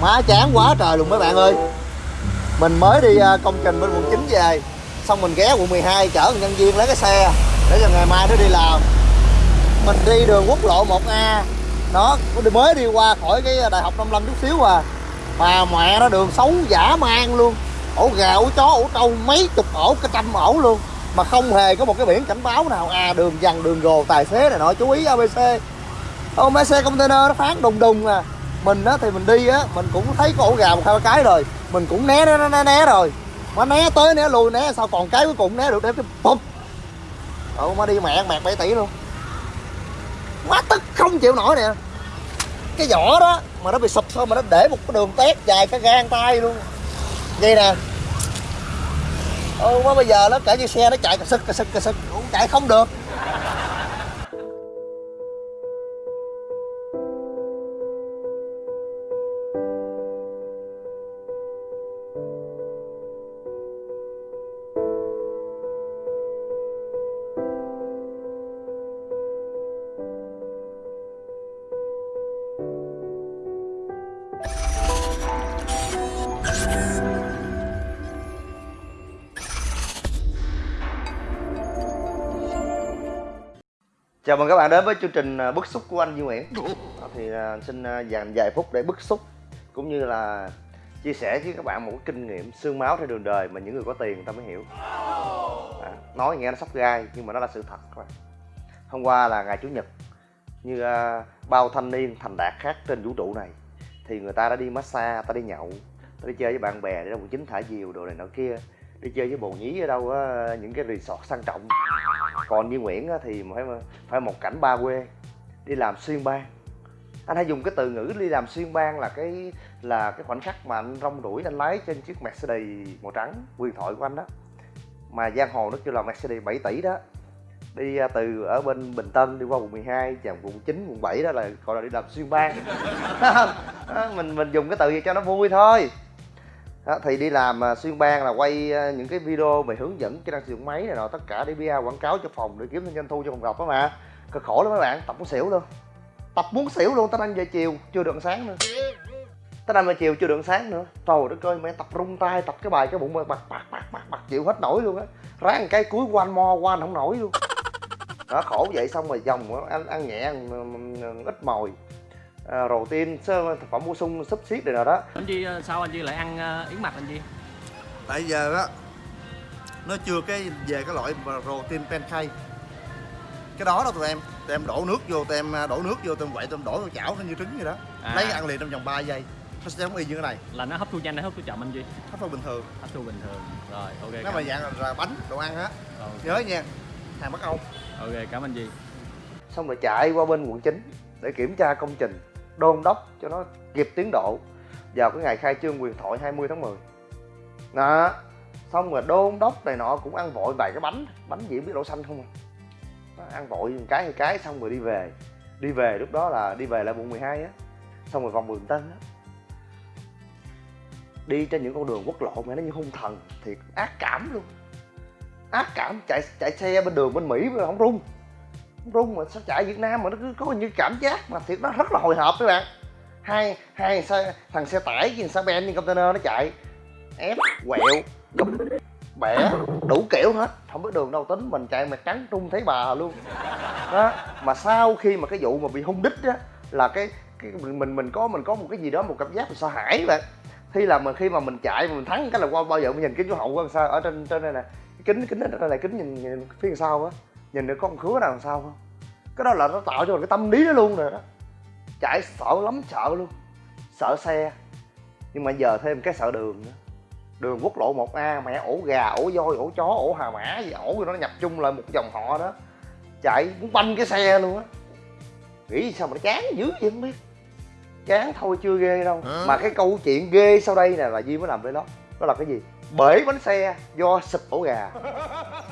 má chán quá trời luôn mấy bạn ơi. Mình mới đi à, công trình bên quận 9 về, xong mình ghé quận 12 chở nhân viên lấy cái xe, để cho ngày mai nó đi làm. Mình đi đường quốc lộ 1A nó mới đi qua khỏi cái đại học 55 chút xíu à. Mà mẹ nó đường xấu giả man luôn, ổ gà, ổ chó, ổ trâu, mấy chục ổ, cả trăm ổ luôn. Mà không hề có một cái biển cảnh báo nào à đường dằn đường gồ, tài xế này nọ, chú ý abc ô, mấy xe container nó phán đùng đùng à mình á thì mình đi á mình cũng thấy có ổ gà một hai ba cái rồi. Mình cũng né né né, né rồi. Mà né tới né lui né sao còn cái cuối cùng né được để cái bụp ừ mà đi mẹ mẹt 7 tỷ luôn. Quá tức không chịu nổi nè. Cái vỏ đó mà nó bị sụp thôi mà nó để một cái đường tét dài cái gan tay luôn. Vậy nè. Ừ mà bây giờ nó cả như xe nó chạy cà sực cà sực cà sực cũng chạy không được. Mừng các bạn đến với chương trình à, bức xúc của anh Duy Nguyễn. Thì à, xin à, dành vài phút để bức xúc Cũng như là chia sẻ với các bạn một cái kinh nghiệm xương máu theo đường đời mà những người có tiền người ta mới hiểu. À, Nói nghe nó sắp gai nhưng mà nó là sự thật các bạn. Hôm qua là ngày Chủ nhật Như bao thanh niên thành đạt khác trên vũ trụ này Thì người ta đã đi massage, ta đi nhậu Ta đi chơi với bạn bè để ra quận chín thả diều đồ này nọ kia Đi chơi với bồ nhí ở đâu á, những cái resort sang trọng. Còn như Nguyễn á, thì phải phải một cảnh ba quê đi làm xuyên bang anh hay dùng cái từ ngữ đi làm xuyên bang là cái là cái khoảnh khắc mà anh rong ruổi anh lái trên chiếc Mercedes màu trắng quyền thoại của anh đó. Mà giang hồ nó kêu là Mercedes 7 tỷ đó. Đi à, từ ở bên Bình Tân đi qua quận 12 hai, quận 9 quận 7 đó là gọi là đi làm xuyên bang mình mình dùng cái từ gì cho nó vui thôi đó, thì đi làm à, xuyên bang là quay à, những cái video về hướng dẫn kỹ năng sử dụng máy này nọ tất cả để PR quảng cáo cho phòng để kiếm thêm doanh thu cho phòng gặp đó mà. Cực khổ lắm mấy bạn tập muốn xỉu luôn tập muốn xỉu luôn tới đang về chiều chưa được sáng nữa. Tới năm giờ chiều chưa được sáng nữa. Trời đất ơi mẹ tập rung tay tập cái bài cái bụng mà bật bật bật bật bật chịu hết nổi luôn á. Ráng cái cuối quanh mo quanh không nổi luôn. Đó khổ vậy xong rồi dòng ăn ăn nhẹ ăn, ít mồi à, protein thực phẩm bổ sung súp xiết này nào đó. Anh Chi ờ, sao anh Chi lại ăn ờ, yến mạch anh Chi? Tại giờ á nó chưa cái về cái loại protein pancake. Cái đó đâu tụi em tụi em đổ nước vô tụi em đổ nước vô tụi em quậy tụi em đổ vào chảo nó như trứng vậy đó. À. lấy ăn liền trong vòng 3 giây. Nó sẽ giống y như cái này. Là nó hấp thu nhanh hay hấp thu chậm anh Chi? Hấp thu bình thường. Hấp thu bình thường. Rồi ok cảm, mà dạng là, là bánh đồ ăn á. Rồi, nhớ nha hàng bắc âu. Ok cảm ơn Chi. Xong rồi chạy qua bên quận 9 để kiểm tra công trình đôn đốc cho nó kịp tiến độ vào cái ngày khai trương quyền thoại 20 tháng 10 đó xong rồi đôn đốc này nọ cũng ăn vội vài cái bánh bánh gì biết đậu xanh không à. Đó, ăn vội một cái hai cái xong rồi đi về. Đi về lúc đó là đi về lại quận 12 á. Xong rồi vòng Bình Tân á. Đi trên những con đường quốc lộ mà nó như hung thần thiệt ác cảm luôn. Ác cảm chạy chạy xe bên đường bên Mỹ mà không rung rung mà sao chạy Việt Nam mà nó cứ có như cảm giác mà thiệt nó rất là hồi hộp các bạn. Hai hai xe, thằng xe tải với xe ben trên container nó chạy. Ép quẹo gục bẻ đủ kiểu hết. Không biết đường đâu tính mình chạy mà trắng trung thấy bà luôn. Đó mà sau khi mà cái vụ mà bị hung đích á là cái cái mình mình có mình có một cái gì đó một cảm giác mình sợ hãi bạn. Khi là mình khi mà mình chạy mà mình thắng cái là qua bao giờ mình nhìn kính của hậu qua sao? Ở trên trên đây nè. Kính kính kính đây là kính nhìn, nhìn phía sau á nhìn được con khứa nào đằng sau không? Cái đó là nó tạo cho mình cái tâm lý đó luôn rồi đó. Chạy sợ lắm sợ luôn. Sợ xe. Nhưng mà giờ thêm cái sợ đường nữa. Đường quốc lộ 1A mẹ ổ gà ổ voi ổ chó ổ hà mã gì ổ nó nhập chung lại một dòng họ đó. Chạy muốn banh cái xe luôn á. Nghĩ sao mà nó chán dữ vậy không biết. Chán thôi chưa ghê đâu. Mà cái câu chuyện ghê sau đây nè là Duy mới làm với nó đó là cái gì? Bể bánh xe do sụp ổ gà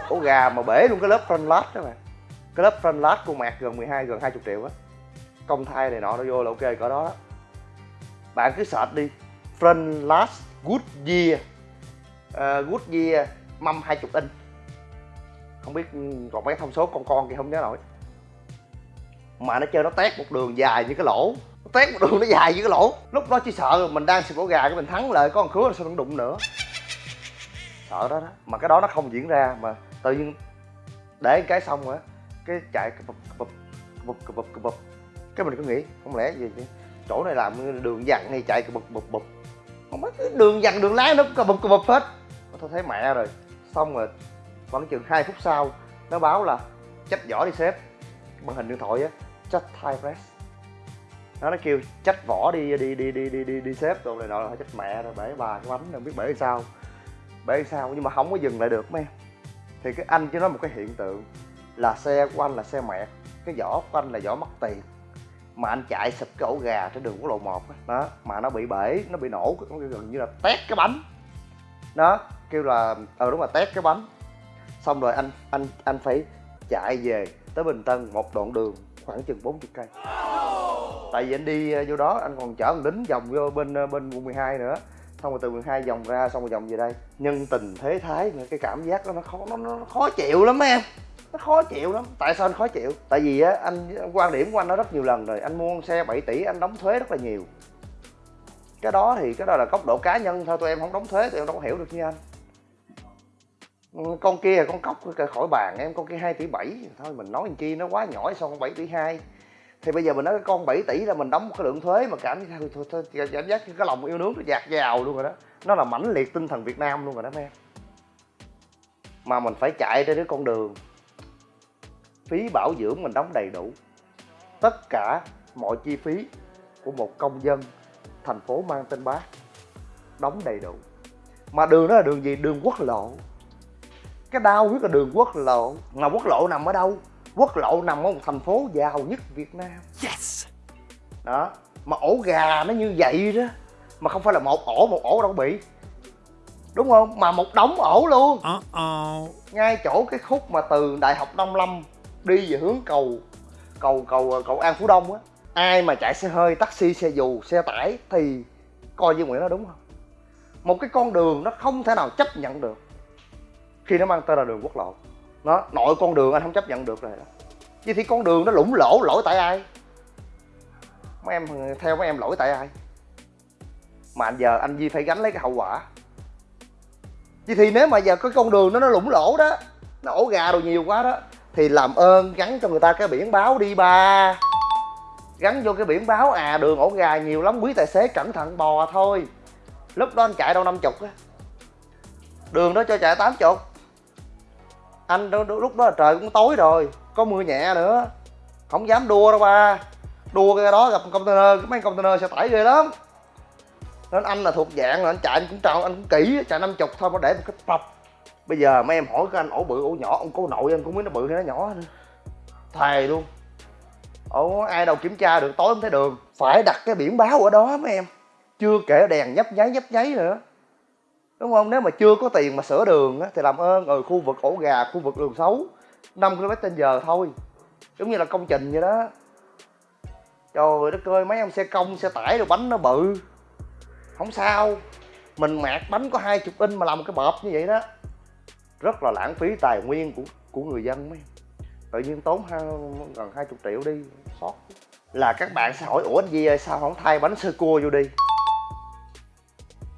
sụp ổ gà mà bể luôn cái lớp front lát đó mà. Cái lớp front lát của mạc gần 12 gần 20 triệu á. Công thai này nọ nó vô là ok cỡ đó đó. Bạn cứ search đi front good Goodyear uh, ờ, Goodyear mâm 20 inch không biết còn mấy thông số con con kia không nhớ nổi. Mà nó chơi nó tét một đường dài như cái lỗ. Nó tét một đường nó dài như cái lỗ. Lúc đó chỉ sợ mình đang xịt ổ gà cái mình thắng lại có con khứa sao nó đụng nữa. Sợ đó đó. Mà cái đó nó không diễn ra mà tự nhiên để cái xong á, cái chạy cập bập cập bập bập bập cái mình cứ nghĩ, không lẽ gì chứ? Chỗ này làm đường dặn hay chạy cập bập bập bập không biết đường dặn đường lái nó cũng bập cập bập hết. Tôi thấy mẹ rồi. Xong rồi, khoảng chừng 2 phút sau, nó báo là trách vỏ đi sếp. Màn hình điện thoại á, trách thai press. Nó nó kêu trách vỏ đi đi đi đi đi đi đi sếp rồi này nọ, là trách mẹ rồi, bể bà cái bánh, không biết bể sao. Bể sao, nhưng mà không có dừng lại được, mấy em thì cái anh chỉ nói một cái hiện tượng là xe của anh là xe mẹt, cái vỏ của anh là vỏ mất tiền. Mà anh chạy sụp cái ổ gà trên đường quốc lộ 1 á, đó, mà nó bị bể, nó bị nổ, nó gần như là tét cái bánh. Đó, kêu là ờ đúng là tét cái bánh. Xong rồi anh anh anh phải chạy về tới bình tân một đoạn đường, khoảng chừng 40 cây. Tại vì anh đi vô đó, anh còn chở thằng lính vòng vô bên ờ, bên quận 12 nữa xong rồi từ 12 vòng ra xong rồi vòng về đây. Nhân tình thế thái nữa cái cảm giác đó nó khó nó, nó khó chịu lắm em. Nó khó chịu lắm. Tại sao anh khó chịu? Tại vì á anh quan điểm của anh nó rất nhiều lần rồi. Anh mua con xe 7 tỷ anh đóng thuế rất là nhiều. Cái đó thì cái đó là góc độ cá nhân thôi. Tụi em không đóng thuế tụi em đâu có hiểu được như anh. Con kia là con cóc khỏi bàn em. Con kia 2 tỷ 7 thôi mình nói làm chi nó quá nhỏ so con 7 tỷ 2 thì bây giờ mình nói cái con 7 tỷ là mình đóng một cái lượng thuế mà cảm giác thôi, thôi, cảm giác cái lòng yêu nước nó dạt dào luôn rồi đó. Nó là mãnh liệt tinh thần Việt Nam luôn rồi đó mấy em. Mà mình phải chạy trên cái con đường phí bảo dưỡng mình đóng đầy đủ. Tất cả mọi chi phí của một công dân thành phố mang tên bác đóng đầy đủ. Mà đường đó là đường gì? Đường quốc lộ. Cái đau huyết là đường quốc lộ. Mà quốc lộ nằm ở đâu? Quốc lộ nằm ở một thành phố giàu nhất việt nam. Yes. Đó mà ổ gà nó như vậy đó mà không phải là một ổ một ổ đâu bị. Đúng không? Mà một đống ổ luôn. Uh-oh. Ngay chỗ cái khúc mà từ đại học nông lâm đi về hướng cầu cầu cầu cầu an phú đông á ai mà chạy xe hơi taxi xe dù xe tải thì coi như nguyễn nó đúng không? Một cái con đường nó không thể nào chấp nhận được khi nó mang tên là đường quốc lộ nó nội con đường anh không chấp nhận được rồi đó. Vậy thì con đường nó lũng lỗ, lỗi tại ai? Mấy em, theo mấy em lỗi tại ai? Mà anh giờ anh Di phải gánh lấy cái hậu quả. Vậy thì nếu mà giờ cái con đường nó nó lũng lỗ đó, nó ổ gà đồ nhiều quá đó, thì làm ơn gắn cho người ta cái biển báo đi ba. Gắn vô cái biển báo à đường ổ gà nhiều lắm, quý tài xế cẩn thận bò thôi. Lúc đó anh chạy đâu năm chục á. Đường đó cho chạy tám chục anh đó, lúc đó là trời cũng tối rồi có mưa nhẹ nữa. Không dám đua đâu ba. Đua cái đó gặp container cái mấy container xe tải ghê lắm. Nên anh là thuộc dạng là anh chạy anh cũng tròn anh cũng kỹ chạy năm chục thôi mà để một cái tập. Bây giờ mấy em hỏi cái anh ổ bự ổ nhỏ ông cô nội anh cũng biết nó bự hay nó nhỏ nữa. Thề luôn. Ổ ai đâu kiểm tra được tối không thấy đường. Phải đặt cái biển báo ở đó mấy em. Chưa kể đèn nhấp nháy nhấp nháy nữa đúng không? Nếu mà chưa có tiền mà sửa đường á thì làm ơn ở khu vực ổ gà khu vực đường xấu 5 km trên giờ thôi. Giống như là công trình vậy đó. Trời đất ơi mấy ông xe công xe tải rồi bánh nó bự. Không sao. Mình mạt bánh có hai chục inch mà làm một cái bợp như vậy đó. Rất là lãng phí tài nguyên của của người dân mấy. Tự nhiên tốn hai, gần hai chục triệu đi sót là các bạn sẽ hỏi ủa anh Di ơi sao không thay bánh sơ cua vô đi?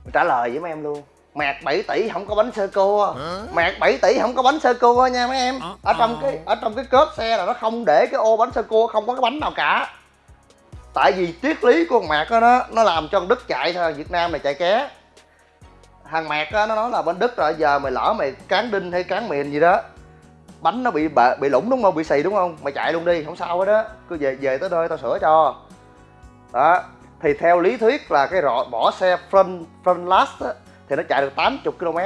Mình trả lời với mấy em luôn mạt 7 tỷ không có bánh sơ cua mạt 7 tỷ không có bánh sơ cua nha mấy em. Ở trong cái ở trong cái cốp xe là nó không để cái ô bánh sơ cua không có cái bánh nào cả. Tại vì triết lý của đó nó nó làm cho con đức chạy thôi việt nam này chạy ké. Thằng mạt á nó nói là bên đức rồi giờ mày lỡ mày cán đinh hay cán mìn gì đó bánh nó bị bệ, bị lủng đúng không? Bị xì đúng không? Mày chạy luôn đi không sao hết đó cứ về về tới nơi tao sửa cho. Đó thì theo lý thuyết là cái rọ bỏ xe front front last á, thì nó chạy được 80 km.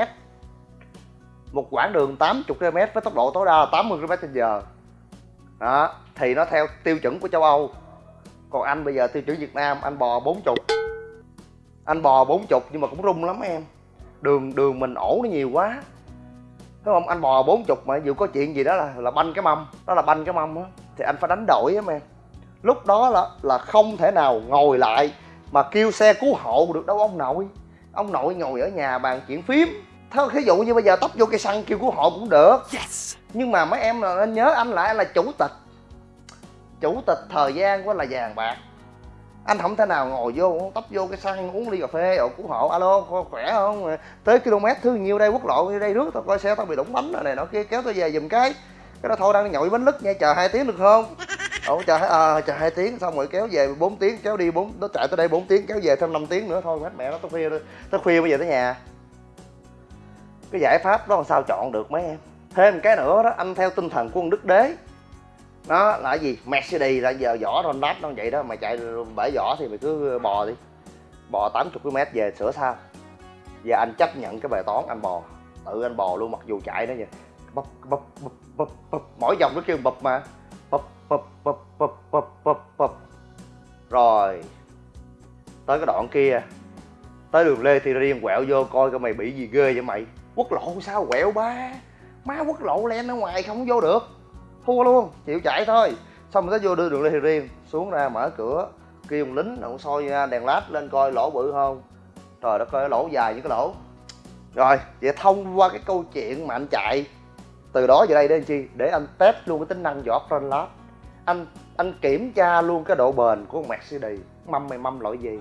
Một quãng đường 80 km với tốc độ tối đa là 80 km h đó, thì nó theo tiêu chuẩn của châu Âu. Còn anh bây giờ tiêu chuẩn Việt Nam, anh bò 40 anh bò 40 nhưng mà cũng rung lắm em. Đường đường mình ổ nó nhiều quá. Đúng không? Anh bò 40 mà dù có chuyện gì đó là là banh cái mâm. Đó là banh cái mâm á. Thì anh phải đánh đổi á, em. Lúc đó là là không thể nào ngồi lại mà kêu xe cứu hộ được đâu ông nội ông nội ngồi ở nhà bàn chuyện phím. Thôi ví dụ như bây giờ tấp vô cây xăng kêu cứu hộ cũng được. Yes. Nhưng mà mấy em là nên nhớ anh lại là chủ tịch. Chủ tịch thời gian của là vàng bạc. Anh không thể nào ngồi vô tấp vô cái xăng uống ly cà phê ở cứu hộ. Alo khỏe không? Tới km thứ nhiêu đây quốc lộ đây rước tao coi xe tao bị đụng bánh rồi này nọ kia kéo tao về giùm cái. Cái đó thôi đang nhậu bánh lứt nha chờ hai tiếng được không ổng chờ à, chờ hai tiếng xong rồi kéo về 4 tiếng kéo đi bốn nó chạy tới đây 4 tiếng kéo về thêm 5 tiếng nữa thôi hết mẹ nó tới khuya tới khuya bây giờ tới nhà. Cái giải pháp đó làm sao chọn được mấy em? Thêm cái nữa đó anh theo tinh thần của ông đức đế. Nó là gì? Mercedes là giờ vỏ Ronald nó vậy đó mày chạy bể vỏ thì mày cứ bò đi. Bò 80 km về sửa sao giờ anh chấp nhận cái bài toán anh bò. Tự anh bò luôn mặc dù chạy nó vậy. Bập bập bập bập bập mỗi vòng nó kêu bập mà bập bập bập bập bập bập rồi, tới cái đoạn kia. Tới đường lê thì riêng, quẹo vô coi coi mày bị gì ghê vậy mày. Quốc lộ sao quẹo ba? Má quốc lộ len ở ngoài không vô được. Thua luôn, chịu chạy thôi. Xong rồi tới vô đưa đường lê thì riêng, xuống ra mở cửa. Kêu ông lính ông soi đèn lát lên coi lỗ bự không. Trời đất ơi, lỗ dài như cái lỗ. Rồi, vậy thông qua cái câu chuyện mà anh chạy, từ đó về đây đến chi? Để anh test luôn cái tính năng vỏ front lab anh anh kiểm tra luôn cái độ bền của con Mercedes mâm mày mâm loại gì?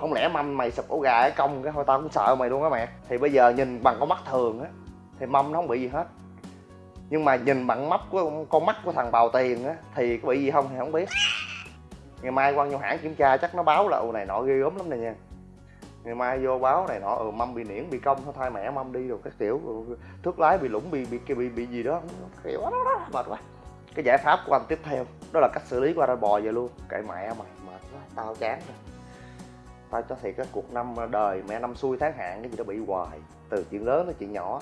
Không lẽ mâm mày sụp ổ gà ở công cái thôi tao cũng sợ mày luôn á mẹ? Thì bây giờ nhìn bằng con mắt thường á thì mâm nó không bị gì hết. Nhưng mà nhìn bằng mắt của con mắt của thằng bào tiền á thì có bị gì không thì không biết. Ngày mai quan vô hãng kiểm tra chắc nó báo là ồ này nọ ghê gớm lắm này nha. Ngày mai vô báo này nọ ừ mâm bị niễn bị công thôi thay mẹ mâm đi. Rồi các kiểu ừ, thước lái bị lủng bị bị bị bị, bị gì đó. Kiểu đó, đó, mệt quá cái giải pháp của anh tiếp theo, đó là cách xử lý qua ra bò về luôn. Kệ mẹ mày, mệt quá, tao chán rồi. Tao cho thiệt cái cuộc năm đời mẹ năm xuôi tháng hạn cái gì đó bị hoài. Từ chuyện lớn tới chuyện nhỏ.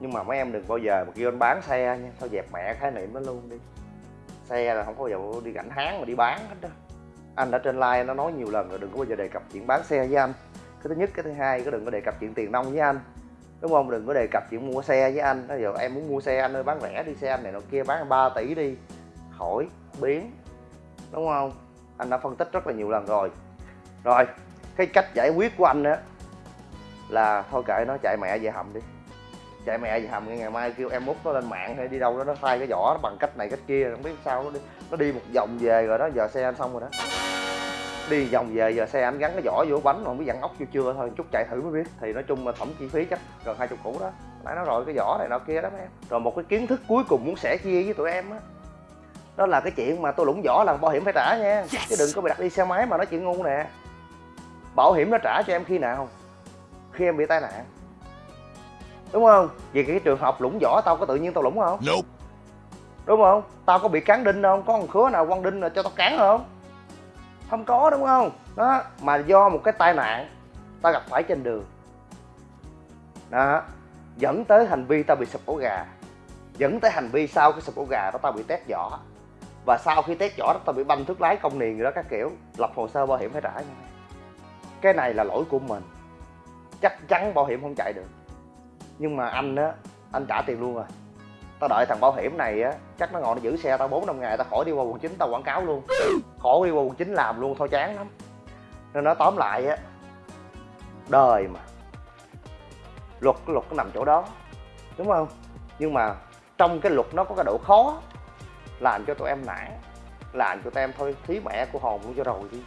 Nhưng mà mấy em đừng bao giờ mà kêu anh bán xe nha. Thôi dẹp mẹ khái niệm nó luôn đi. Xe là không có bao giờ đi gảnh háng mà đi bán hết đó. Anh đã trên like nó nói nhiều lần rồi, đừng có bao giờ đề cập chuyện bán xe với anh. Cái thứ nhất, cái thứ hai, cái đừng có đề cập chuyện tiền nông với anh đúng không? Đừng có đề cập chuyện mua xe với anh. Bây giờ em muốn mua xe, anh ơi, bán rẻ đi, xe anh này nọ kia, bán 3 tỷ đi. Khỏi, biến. Đúng không? Anh đã phân tích rất là nhiều lần rồi. Rồi, cái cách giải quyết của anh á, là thôi kệ nó, chạy mẹ về hầm đi. Chạy mẹ về hầm, ngày mai kêu em mút nó lên mạng hay đi đâu đó, nó thay cái vỏ, nó bằng cách này cách kia, không biết sao, nó đi nó đi một vòng về rồi đó, giờ xe anh xong rồi đó đi vòng về giờ xe anh gắn cái vỏ vô bánh mà không biết dặn ốc chưa chưa thôi chút chạy thử mới biết. Thì nói chung là tổng chi phí chắc gần hai chục củ đó. Nãy nói rồi cái vỏ này nọ kia đó mấy em. Rồi một cái kiến thức cuối cùng muốn sẻ chia với tụi em á đó là cái chuyện mà tôi lũng vỏ là bảo hiểm phải trả nha. Chứ đừng có bị đặt đi xe máy mà nói chuyện ngu nè. Bảo hiểm nó trả cho em khi nào? Khi em bị tai nạn. Đúng không? Vì cái trường hợp lũng vỏ tao có tự nhiên tao lũng không? Nope. đúng không? Tao có bị cán đinh không? Có một khứa nào quăng đinh là cho tao cán không không có, đúng không? Đó, mà do một cái tai nạn, ta gặp phải trên đường. Đó, dẫn tới hành vi ta bị sụp ổ gà. Dẫn tới hành vi sau cái sụp ổ gà đó ta bị tét vỏ. Và sau khi tét vỏ đó, ta bị banh thuốc lái công niền gì đó các kiểu, lập hồ sơ bảo hiểm phải trả nha. Cái này là lỗi của mình. Chắc chắn bảo hiểm không chạy được. Nhưng mà anh á, anh trả tiền luôn rồi tao đợi thằng bảo hiểm này á, chắc nó ngồi nó giữ xe tao bốn năm ngày, tao khỏi đi qua quận chín tao quảng cáo luôn. Khỏi đi qua quận chín làm luôn, thôi chán lắm. Nên nó tóm lại á, đời mà. Luật cái luật nó nằm chỗ đó, đúng không? Nhưng mà trong cái luật nó có cái độ khó làm cho tụi em nản, làm cho tụi em thôi, thí mẹ của hồn luôn cho rồi đi.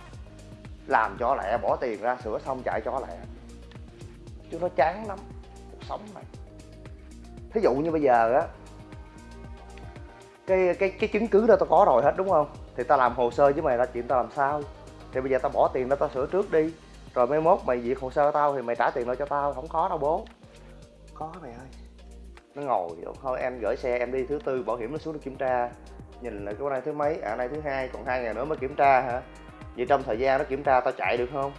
Làm cho lẹ, bỏ tiền ra, sửa xong chạy cho lẹ. Chứ nó chán lắm, cuộc sống này. Thí dụ như bây giờ á cái cái cái chứng cứ đó tao có rồi hết đúng không? Thì tao làm hồ sơ với mày là chuyện tao làm sao? Thì bây giờ tao bỏ tiền đó tao sửa trước đi. Rồi mai mốt mày duyệt hồ sơ tao thì mày trả tiền lại cho tao không có đâu bố. Có mày ơi. Nó ngồi thôi em gửi xe em đi thứ tư bảo hiểm nó xuống nó kiểm tra. Nhìn lại cái này thứ mấy à này thứ hai còn hai ngày nữa mới kiểm tra hả? Vậy trong thời gian nó kiểm tra tao chạy được không?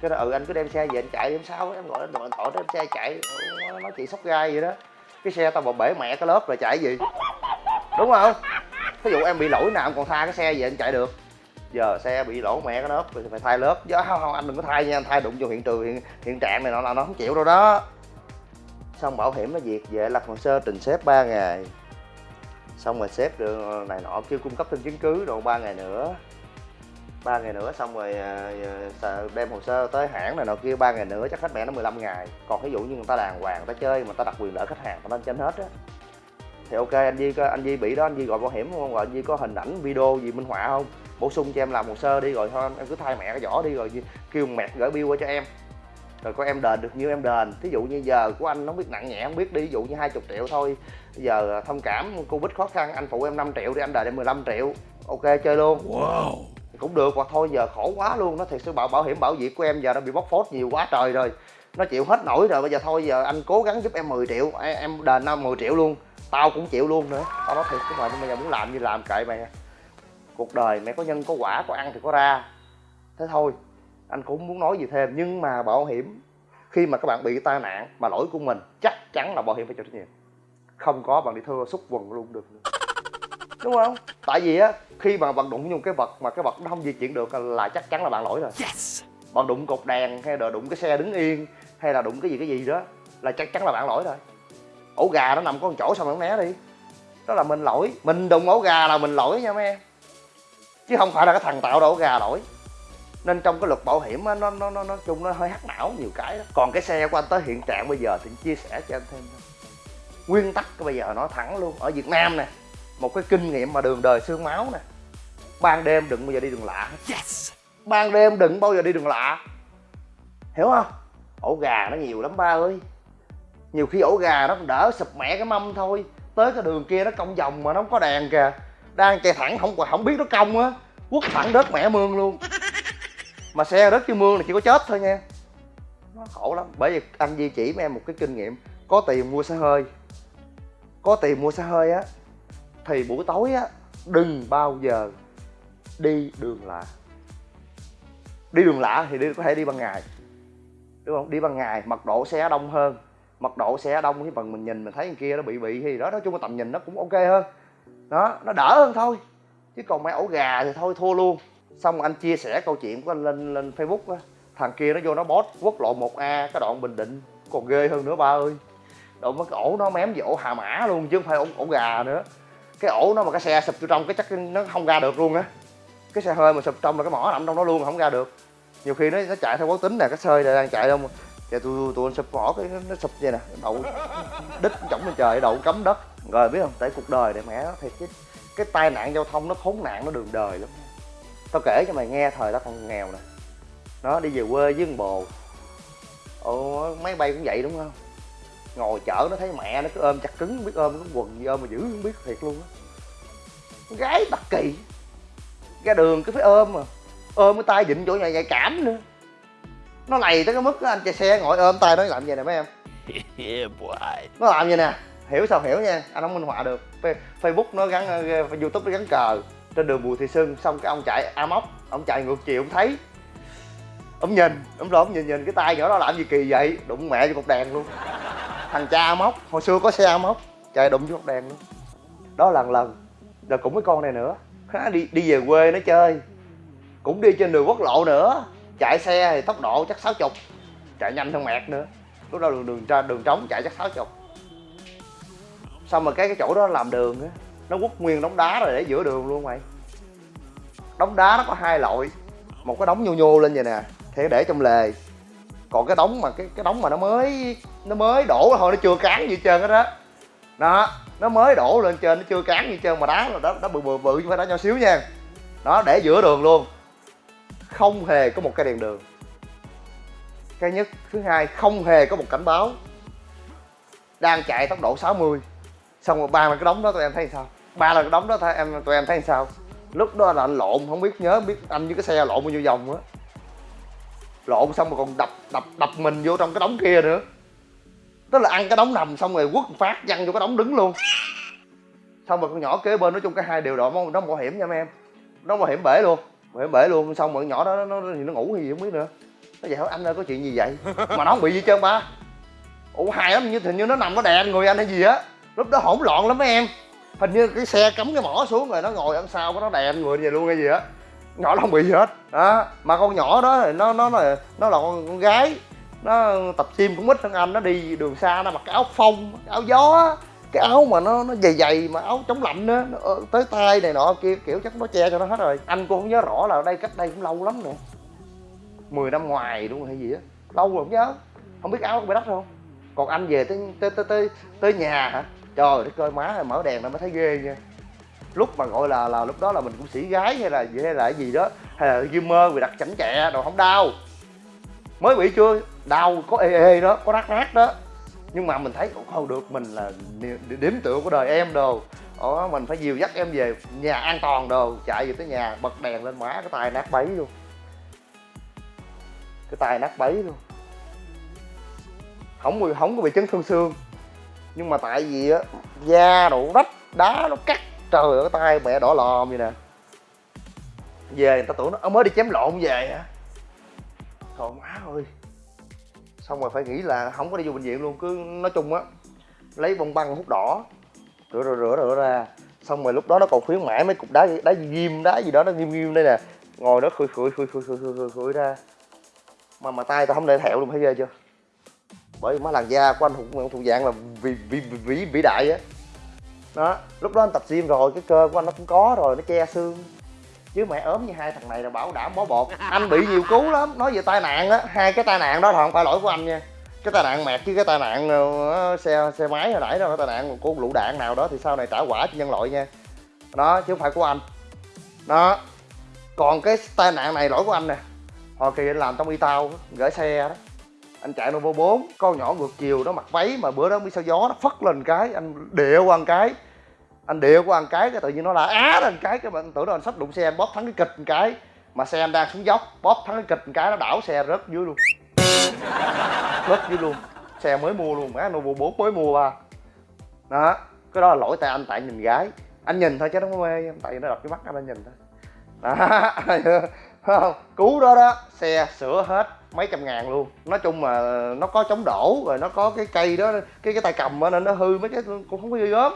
Cái đó ừ anh cứ đem xe về anh chạy em sao em gọi anh thoại đem xe chạy. Nó nói chị sóc gai vậy đó. Cái xe tao bỏ bể mẹ cái lớp rồi chạy gì đúng không? Ví dụ em bị lỗi nào em còn tha cái xe về anh chạy được. Giờ xe bị lỗ mẹ cái lớp thì phải thay lớp. Chứ không, không anh đừng có thay nha anh thay đụng vô hiện trường hiện, hiện trạng này nó là nó không chịu đâu đó. Xong bảo hiểm nó duyệt về lập hồ sơ trình xếp 3 ngày. Xong rồi xếp được này nọ kêu cung cấp thêm chứng cứ rồi ba ngày nữa. Ba ngày nữa xong rồi à, đem hồ sơ tới hãng này nọ kia ba ngày nữa chắc khách mẹ nó 15 ngày. Còn ví dụ như người ta đàng hoàng người ta chơi mà người ta đặt quyền lợi khách hàng người ta trên hết á thì ok anh Di có anh Di bị đó anh Di gọi bảo hiểm không? Gọi anh Di có hình ảnh video gì minh họa không? Bổ sung cho em làm hồ sơ đi rồi thôi em cứ thay mẹ cái vỏ đi rồi kêu mẹ gửi bill qua cho em. Rồi có em đền được nhiêu em đền. Thí dụ như giờ của anh nó biết nặng nhẹ không biết đi ví dụ như 20 triệu thôi. Giờ thông cảm covid khó khăn anh phụ em 5 triệu thì anh đền em 15 triệu. Ok chơi luôn. Wow. Cũng được hoặc thôi giờ khổ quá luôn. Nó thiệt sự bảo bảo hiểm bảo việt của em giờ nó bị bóc phốt nhiều quá trời rồi. Nó chịu hết nổi rồi bây giờ thôi giờ anh cố gắng giúp em 10 triệu. Em, đền nó 10 triệu luôn tao cũng chịu luôn nữa. Tao nói thiệt cái mà nhưng mà giờ muốn làm như làm kệ mày cuộc đời mẹ có nhân có quả có ăn thì có ra. Thế thôi anh cũng muốn nói gì thêm nhưng mà bảo hiểm khi mà các bạn bị tai nạn mà lỗi của mình chắc chắn là bảo hiểm phải chịu trách nhiệm. Không có bạn đi thưa xúc quần luôn được nữa. đúng không? Tại vì á khi mà bạn đụng vô cái vật mà cái vật nó không di chuyển được là chắc chắn là bạn lỗi rồi. Yes. Bạn đụng cột đèn hay là đụng cái xe đứng yên hay là đụng cái gì cái gì đó là chắc chắn là bạn lỗi rồi ổ gà nó nằm có một chỗ sao mà không né đi? Đó là mình lỗi. Mình đụng ổ gà là mình lỗi nha mấy. Em chứ không phải là cái thằng tạo ra ổ gà lỗi. Nên trong cái luật bảo hiểm á, nó nó nó nói chung nó hơi hắc não nhiều cái đó. Còn cái xe của anh tới hiện trạng bây giờ thì chia sẻ cho anh thêm nguyên tắc bây giờ nói thẳng luôn. Ở việt nam nè một cái kinh nghiệm mà đường đời xương máu nè. Ban đêm đừng bao giờ đi đường lạ yes. Ban đêm đừng bao giờ đi đường lạ. Hiểu không? Ổ gà nó nhiều lắm ba ơi nhiều khi ổ gà nó đỡ sụp mẹ cái mâm thôi. Tới cái đường kia nó cong vòng mà nó không có đèn kìa. Đang chạy thẳng không không biết nó cong á. Quất thẳng đất mẹ mương luôn. Mà xe đất chứ mương là chỉ có chết thôi nha. Nó khổ lắm. Bởi vì anh di chỉ với em một cái kinh nghiệm. Có tiền mua xe hơi. Có tiền mua xe hơi á, thì buổi tối á, đừng bao giờ đi đường lạ. Đi đường lạ thì đi, có thể đi ban ngày. Đúng không? Đi ban ngày, mật độ xe đông hơn mật độ xe đông cái phần mình nhìn mình thấy thằng kia nó bị bị hay gì đó nói chung là tầm nhìn nó cũng ok hơn. Đó nó đỡ hơn thôi. Chứ còn mấy ổ gà thì thôi thua luôn. Xong anh chia sẻ câu chuyện của anh lên lên facebook á. Thằng kia nó vô nó bót quốc lộ 1 a cái đoạn bình định. Còn ghê hơn nữa ba ơi. Độ mất ổ nó mém về ổ hà mã luôn chứ không phải ổ, ổ gà nữa. Cái ổ nó mà cái xe sụp vô trong cái chắc nó không ra được luôn á. Cái xe hơi mà sụp trong là cái mỏ nằm trong nó luôn không ra được. Nhiều khi nó nó chạy theo quán tính nè cái sơi này đang chạy đâu mà dạ tụi tụi anh sụp mỏ cái, nó sụp vậy nè, đậu đít chổng lên trời, đậu cấm đất. Rồi, biết không? Tại cuộc đời này mẹ nó thiệt cái cái tai nạn giao thông nó khốn nạn nó đường đời lắm. Tao kể cho mày nghe thời tao còn nghèo nè. Nó đi về quê với con bồ. Ồ, máy bay cũng vậy đúng không? Ngồi chở nó thấy mẹ nó cứ ôm chặt cứng, biết ôm cái quần gì ôm mà giữ, không biết thiệt luôn á. Gái đặc kỳ. Ra đường cứ phải ôm mà. Ôm cái tay vịn chỗ nhà nhạy cảm nữa nó lầy tới cái mức anh chạy xe ngồi ôm tay nó làm vậy nè mấy em? Yeah boy nó làm vậy nè? Hiểu sao hiểu nha anh không minh họa được. Fa- facebook nó gắn ờ, youtube nó gắn cờ trên đường bùi thị xuân xong cái ông chạy a móc ông chạy ngược chiều ông thấy. Ông nhìn ông ông nhìn nhìn cái tay nhỏ đó làm gì kỳ vậy? Đụng mẹ cho cột đèn luôn. Thằng cha a móc hồi xưa có xe a móc chạy đụng vô cột đèn luôn. Đó lần lần rồi cũng với con này nữa. Há, đi đi về quê nó chơi. Cũng đi trên đường quốc lộ nữa chạy xe thì tốc độ chắc 60 chạy nhanh hơn mẹt nữa lúc đó đường đường ra đường trống chạy chắc 60 xong rồi cái cái chỗ đó làm đường á nó quất nguyên đống đá rồi để giữa đường luôn mày đống đá nó có hai loại một cái đống nhô nhô lên vậy nè thì để trong lề còn cái đống mà cái cái đống mà nó mới nó mới đổ thôi nó chưa cán gì trơn hết đó đó nó mới đổ lên trên nó chưa cán gì trơn mà đá là đó nó bự bự bự chứ phải đá nhỏ xíu nha đó để giữa đường luôn không hề có một cái đèn đường. Cái nhất, thứ hai, không hề có một cảnh báo. Đang chạy tốc độ 60 xong rồi ba là cái đống đó tụi em thấy sao? Ba là cái đống đó tụi em tụi em thấy sao? Lúc đó là anh lộn, không biết, nhớ biết anh với cái xe lộn bao nhiêu vòng á. Lộn xong rồi còn đập đập đập mình vô trong cái đống kia nữa. Tức là ăn cái đống nằm xong rồi quất phát, văng vô cái đống đứng luôn. Xong rồi con nhỏ kế bên, nói chung cái hai điều đó nó bảo hiểm nha mấy em. Nó bảo hiểm bể luôn hiểm bể luôn xong rồi con nhỏ đó nó, nó, nó ngủ hay gì không biết nữa. Nó vậy hỏi anh ơi có chuyện gì vậy? Mà nó không bị gì hết trơn ba. Ủa hài lắm như hình như nó nằm nó đè người anh hay gì á. Lúc đó hỗn loạn lắm mấy em. Hình như cái xe cắm cái mỏ xuống rồi nó ngồi ăn sau nó đè người về luôn hay gì á. Nhỏ nó không bị gì hết. Đó mà con nhỏ đó thì nó nó là nó là con, con gái. Nó tập gym cũng ít hơn anh nó đi đường xa nó mặc cái áo phông áo gió á cái áo mà nó nó dày dày mà áo chống lạnh á ờ, tới tay này nọ kia kiểu chắc nó che cho nó hết rồi. Anh cũng không nhớ rõ là đây cách đây cũng lâu lắm nè. 10 năm ngoài đúng không hay gì á. Lâu rồi không nhớ. Không biết áo có bị đắt không còn anh về tới tới tới tới, tới nhà hả? Trời đất ơi má mở đèn ra mới thấy ghê nha. Lúc mà gọi là là lúc đó là mình cũng sĩ gái hay là gì hay là cái gì đó hay là gamer vì đặt chảnh chẹ đồ không đau. Mới bị chưa? Đau có ê ê đó có rác rác đó nhưng mà mình thấy cũng không được mình là điểm tựa của đời em đồ. Ồ, mình phải dìu dắt em về nhà an toàn đồ chạy về tới nhà bật đèn lên má cái tay nát bấy luôn. Cái tay nát bấy luôn. Không bị không có bị chấn thương xương. Nhưng mà tại vì á da đủ rách đá nó cắt trời ơi cái tay mẹ đỏ lòm vậy nè. Về người ta tưởng nó mới đi chém lộn về hả? Trời má ơi xong rồi phải nghĩ là không có đi vô bệnh viện luôn cứ nói chung á lấy bông băng hút đỏ rửa rửa rửa rửa ra. Xong rồi lúc đó nó còn khuyến mãi mấy cục đá đá gì ghim đá gì đó nó ghim ghim đây nè. Ngồi nó khui khui khui khui khui khui khơi, ra. Mà mà tay tao không để thẹo luôn thấy ghê chưa? Bởi vì má làn da của anh thuộc thuộc dạng là vĩ vĩ vĩ vĩ đại á. Đó lúc đó anh tập gym rồi cái cơ của anh nó cũng có rồi nó che xương chứ mẹ ốm như hai thằng này là bảo đảm bó bột. Anh bị nhiều cú lắm. Nói về tai nạn á, hai cái tai nạn đó là không phải lỗi của anh nha. Cái tai nạn mẹt chứ cái tai nạn ờ, xe xe máy hồi nãy đó, cái tai nạn của lũ đạn nào đó thì sau này trả quả cho nhân loại nha. Đó, chứ không phải của anh. Đó. Còn cái tai nạn này lỗi của anh nè. Hồi kỳ anh làm trong y tao, gửi xe đó. Anh chạy nô vô bốn, con nhỏ ngược chiều nó mặc váy mà bữa đó mới sao gió nó phất lên cái, anh địa qua cái anh địa qua anh cái cái tự nhiên nó là á lên cái cái mình tưởng đâu anh sắp đụng xe anh bóp thắng cái kịch một cái mà xe anh đang xuống dốc bóp thắng cái kịch một cái nó đảo xe rớt dưới luôn. Rớt dưới luôn. Xe mới mua luôn má Novo 4 mới mua ba. Đó cái đó là lỗi tại anh tại nhìn gái. Anh nhìn thôi chứ nó không mê tại vì nó đập cái mắt anh anh nhìn thôi. Đó không? Đó đó xe sửa hết mấy trăm ngàn luôn. Nói chung mà nó có chống đổ rồi nó có cái cây đó cái cái tay cầm đó, nên nó hư mấy cái cũng không có ghê gớm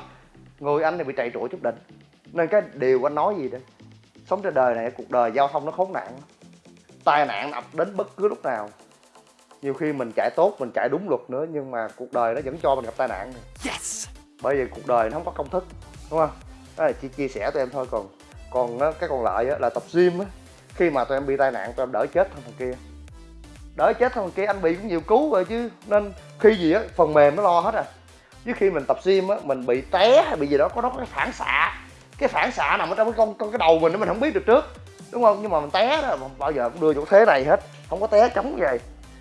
người anh thì bị trầy trụa chút đỉnh. Nên cái điều anh nói gì đó sống trên đời này cuộc đời giao thông nó khốn nạn. Tai nạn ập đến bất cứ lúc nào. Nhiều khi mình chạy tốt mình chạy đúng luật nữa nhưng mà cuộc đời nó vẫn cho mình gặp tai nạn. Này. bởi vì cuộc đời nó không có công thức đúng không? Đó là chỉ chia sẻ tụi em thôi. Còn còn cái còn lại là tập gym á. Khi mà tụi em bị tai nạn tụi em đỡ chết hơn thằng kia. Đỡ chết hơn thằng kia anh bị cũng nhiều cứu rồi chứ. Nên khi gì á phần mềm nó lo hết à chứ khi mình tập gym á mình bị té hay bị gì đó có nó có cái phản xạ. Cái phản xạ nằm ở trong cái con, con cái đầu mình đó mình không biết được trước. Đúng không? Nhưng mà mình té đó mà bao giờ cũng đưa chỗ thế này hết. Không có té chống vậy.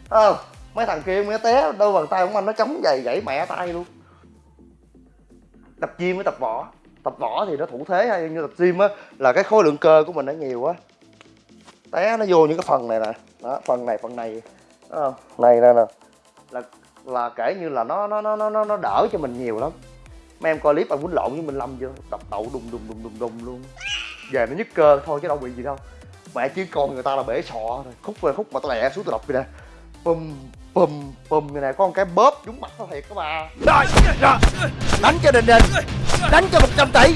Không mấy thằng kia mới té đâu bàn tay của anh nó chống giày gãy mẹ tay luôn. Tập gym với tập võ. Tập võ thì nó thủ thế hay như tập gym á là cái khối lượng cơ của mình nó nhiều quá té nó vô những cái phần này nè. Đó phần này phần này. Đó không này nè nè. Là là kể như là nó nó nó nó nó- nó đỡ cho mình nhiều lắm. Mấy em coi clip anh quýnh lộn với minh lâm chưa đập đầu đùng đùng đùng đùng đùng luôn. Về nó nhức cơ thôi chứ đâu bị gì đâu. Mẹ chứ con người ta là bể sọ rồi khúc về khúc mà tao lẹ xuống tôi đập vậy nè. Bum bum bum như này có một cái bóp trúng mặt nó thiệt các bà. Đánh cho đình đình đánh cho 100 tỷ.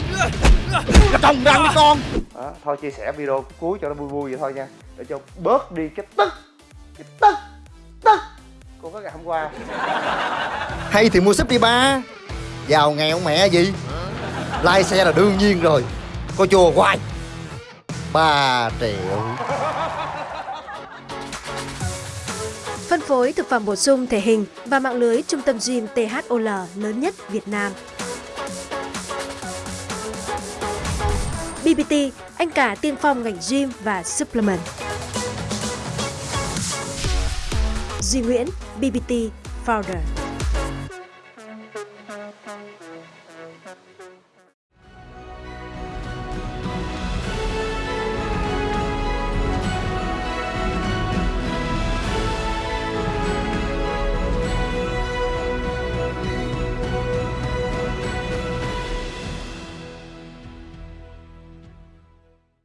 Trồng răng với con. Đó, thôi chia sẻ video cuối cho nó vui vui vậy thôi nha. Để cho bớt đi cái tức cái tức tức của cái ngày hôm qua. Hay thì mua súp đi ba. Giàu nghèo mẹ gì? Lai xe là đương nhiên rồi. Có chùa hoài. Ba triệu. Phân phối thực phẩm bổ sung thể hình và mạng lưới trung tâm gym THOL lớn nhất Việt Nam. BBT, anh cả tiên phong ngành gym và supplement. Duy Nguyễn, BBT Founder.